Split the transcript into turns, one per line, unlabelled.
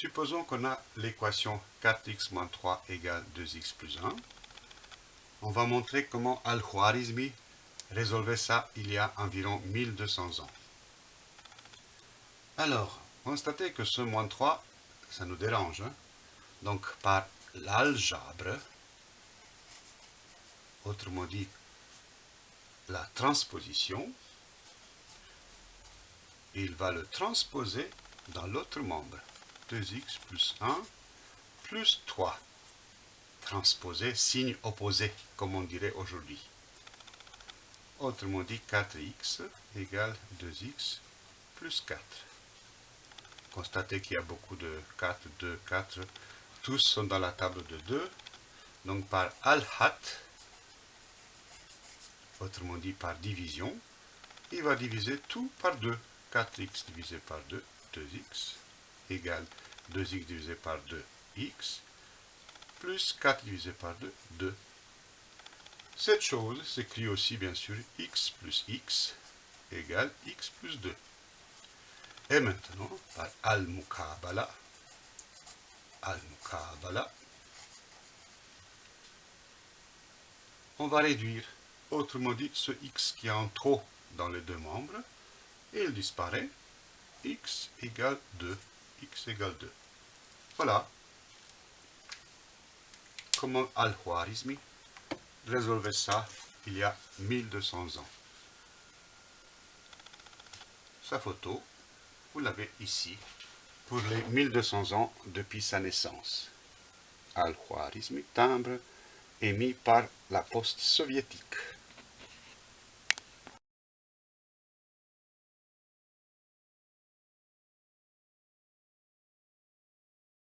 Supposons qu'on a l'équation 4x moins 3 égale 2x plus 1. On va montrer comment Al-Khwarizmi résolvait ça il y a environ 1200 ans. Alors, constatez que ce moins 3, ça nous dérange. Hein. Donc, par l'algèbre, autrement dit, la transposition, il va le transposer dans l'autre membre. 2x plus 1 plus 3. Transposer, signe opposé, comme on dirait aujourd'hui. Autrement dit, 4x égale 2x plus 4. Constatez qu'il y a beaucoup de 4, 2, 4. Tous sont dans la table de 2. Donc par al-hat, autrement dit par division, il va diviser tout par 2. 4x divisé par 2, 2x, égale 2x divisé par 2, x, plus 4 divisé par 2, 2. Cette chose s'écrit aussi bien sûr x plus x égale x plus 2. Et maintenant, par al-mukabala, al-mukabala, on va réduire, autrement dit, ce x qui est en trop dans les deux membres, et il disparaît, x égale 2, x égale 2. Voilà comment Al-Khwarizmi résolvait ça il y a 1200 ans? Sa photo, vous l'avez ici, pour les 1200 ans depuis sa naissance. Al-Khwarizmi, timbre émis par la poste soviétique.